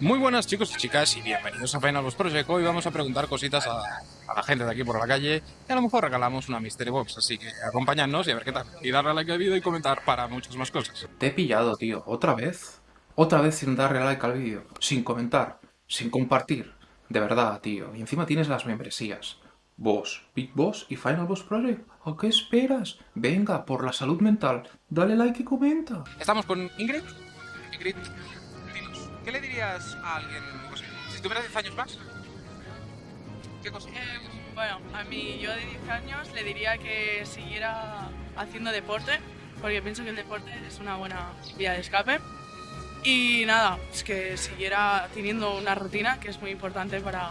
Muy buenas chicos y chicas y bienvenidos a Final Boss Project. Hoy vamos a preguntar cositas a, a la gente de aquí por la calle y a lo mejor regalamos una Mystery Box, así que acompañadnos y a ver qué tal. Y darle a like al vídeo y comentar para muchas más cosas. Te he pillado, tío. ¿Otra vez? Otra vez sin darle like al vídeo, sin comentar, sin compartir. De verdad, tío. Y encima tienes las membresías. Boss, Big Boss y Final Boss Project. ¿A qué esperas? Venga, por la salud mental. Dale like y comenta. Estamos con Ingrid. Ingrid, ¿qué le dirías a alguien si tuvieras 10 años más? ¿Qué cosa? Eh, bueno, a mí yo de 10 años le diría que siguiera haciendo deporte, porque pienso que el deporte es una buena vía de escape. Y nada, es que siguiera teniendo una rutina que es muy importante para...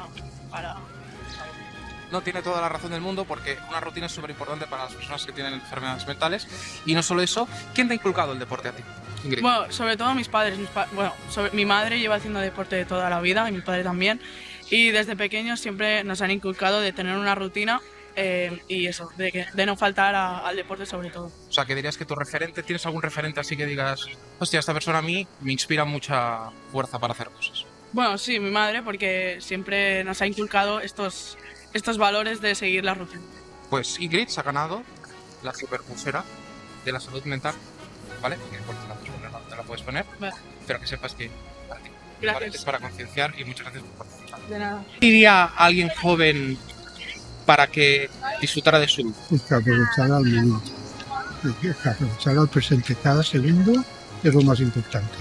para... No tiene toda la razón del mundo porque una rutina es súper importante para las personas que tienen enfermedades mentales. Y no solo eso, ¿quién te ha inculcado el deporte a ti? Bueno, sobre todo mis padres. mis pa- bueno, sobre- mi madre lleva haciendo deporte de toda la vida y mi padre también. Y desde pequeños siempre nos han inculcado de tener una rutina eh, y eso, de, que, de no faltar a- al deporte sobre todo. O sea, que dirías que tu referente, ¿tienes algún referente así que digas, hostia, esta persona a mí me inspira mucha fuerza para hacer cosas? Bueno, sí, mi madre, porque siempre nos ha inculcado estos, estos valores de seguir la rutina. Pues Ingrid se ha ganado la super pulsera de la salud mental, ¿vale? Que puedes poner, Vale. pero que sepas que para ti. ¿vale? Gracias. Es para concienciar y muchas gracias por participar. De nada. diría a alguien joven para que disfrutara de su es que aprovechar al momento, es que aprovechar al presente. Cada segundo es lo más importante.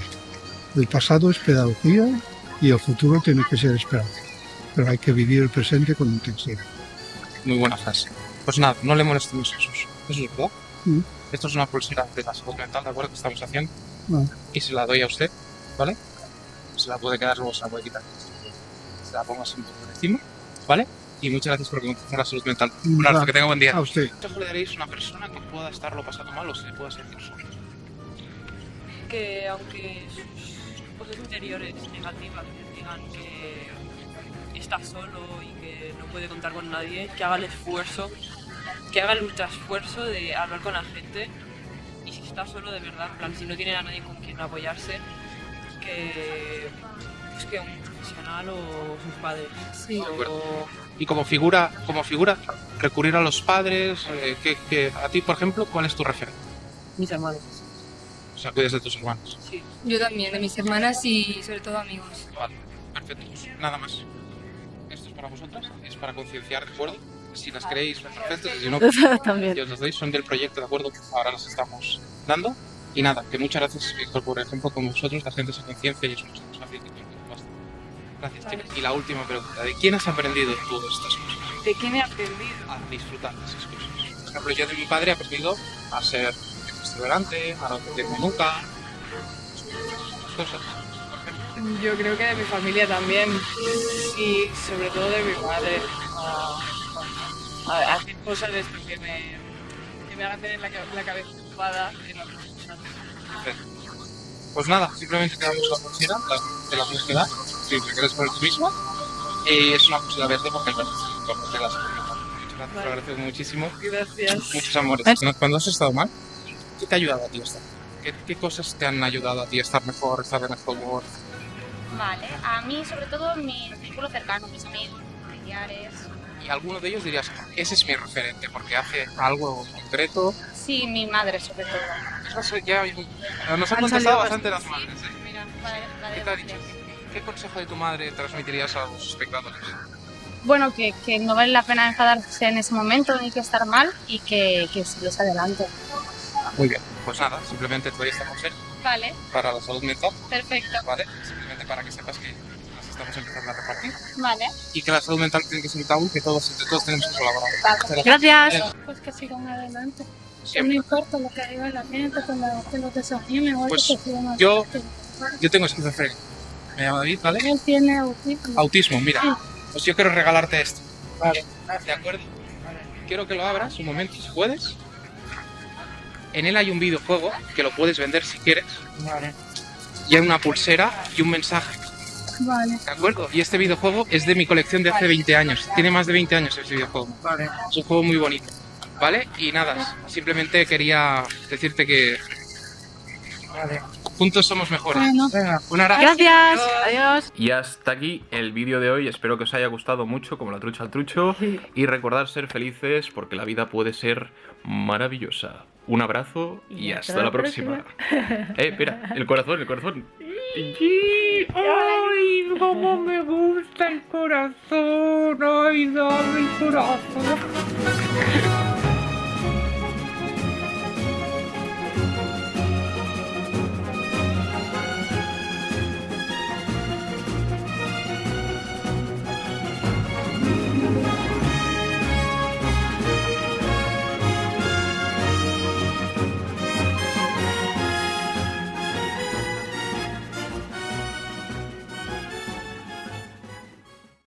El pasado es pedagogía y el futuro tiene que ser esperanza. Pero hay que vivir el presente con intensidad. muy buena frase. Pues nada, no le molestemos a Jesús. Jesús, ¿verdad? Mm. Esto es una pulsera de la salud mental, ¿de acuerdo? Que estamos haciendo. Y se la doy a usted, ¿vale? Se la puede quedar, luego se la puede quitar. Se la pongo así un poco por encima, ¿vale? Y muchas gracias por concienciar la salud mental. Un abrazo, que tenga buen día. A usted. ¿Qué le daréis a una persona que pueda estarlo pasando mal o se le pueda sentir solo? que aunque sus cosas interiores negativas digan que está solo y que no puede contar con nadie, que haga el esfuerzo, que haga el ultra esfuerzo de hablar con la gente está solo de verdad, en plan, si no tiene a nadie con quien apoyarse, que pues que un profesional o sus padres. Sí. O- Y como figura, como figura, recurrir a los padres, eh, que, que a ti, por ejemplo, ¿cuál es tu referente? mis hermanos. O sea, cuides de tus hermanos. Sí. Yo también, de mis hermanas y sobre todo amigos. Vale, perfecto. Pues nada más. Esto es para vosotras, es para concienciar, ¿de acuerdo? Si las queréis, perfecto. Si no, También. yo os las doy, son del proyecto, ¿de acuerdo? Que ahora las estamos dando. Y nada, que muchas gracias Víctor, por ejemplo, con vosotros, la gente se conciencia y eso nos basta. Gracias, chicas. Y la última pregunta, ¿de quién has aprendido tú estas cosas? ¿De quién he aprendido? A disfrutar de esas cosas. Por ejemplo, yo de mi padre he aprendido a ser exuberante, a no meterme nunca. Esas cosas. Yo creo que de mi familia también y sobre todo de mi madre. A, a hacer cosas de esto que me, que me hagan tener la, la cabeza ocupada en. Pues nada, simplemente te damos la pulsera, la- te la puedes quedar, si te quieres poner tú misma. Y es una pulsera verde porque bueno, como te las Muchas gracias, te lo agradezco muchísimo. Gracias. Muchos amores. Cuando- has estado mal, ¿qué te ha ayudado a ti a estar? ¿Qué, qué cosas te han ayudado a ti a estar mejor, a estar de mejor humor? Vale, a mí sobre todo mi círculo cercano, mis amigos, familiares. Y alguno de ellos dirías, ese es mi referente porque hace algo concreto. Sí, mi madre sobre todo. Eso ya, nos han Han contestado bastante las madres. ¿eh? Mira, la de ¿Qué te ha dicho? ¿Qué consejo de tu madre transmitirías a los espectadores? Bueno, que, que no vale la pena enfadarse en ese momento ni que estar mal y que, que sigues adelante. Muy bien. Pues nada, simplemente te doy esta consejo Vale, para la salud mental, perfecto. ¿vale? Simplemente para que sepas que las estamos empezando a repartir Vale. y que la salud mental tiene que ser un tabú que todos entre todos tenemos que colaborar. vale. Gracias. Pues que sigan adelante. Siempre. importa lo que diga la gente, cuando que los desafíen, mejor Pues, que sigan adelante. yo- Yo tengo esquizofrenia. Me llamo David, ¿vale? Él tiene autismo. Autismo, mira. Pues yo quiero regalarte esto. Vale. ¿De acuerdo? Quiero que lo abras un momento, si puedes. En él hay un videojuego que lo puedes vender si quieres. Y hay una pulsera y un mensaje. Vale. ¿De acuerdo? Y este videojuego es de mi colección de hace 20 años. Tiene más de 20 años este videojuego. Es un juego muy bonito. ¿Vale? Y nada, simplemente quería decirte que Juntos somos mejores. Bueno. Un abrazo. Gracias. Adiós. Y hasta aquí el vídeo de hoy. Espero que os haya gustado mucho, como la trucha al trucho. Y recordad ser felices porque la vida puede ser maravillosa. Un abrazo y, hasta, la próxima. eh, espera, el corazón, el corazón. ¡Ay, cómo me gusta el corazón! ¡Ay, dame el corazón!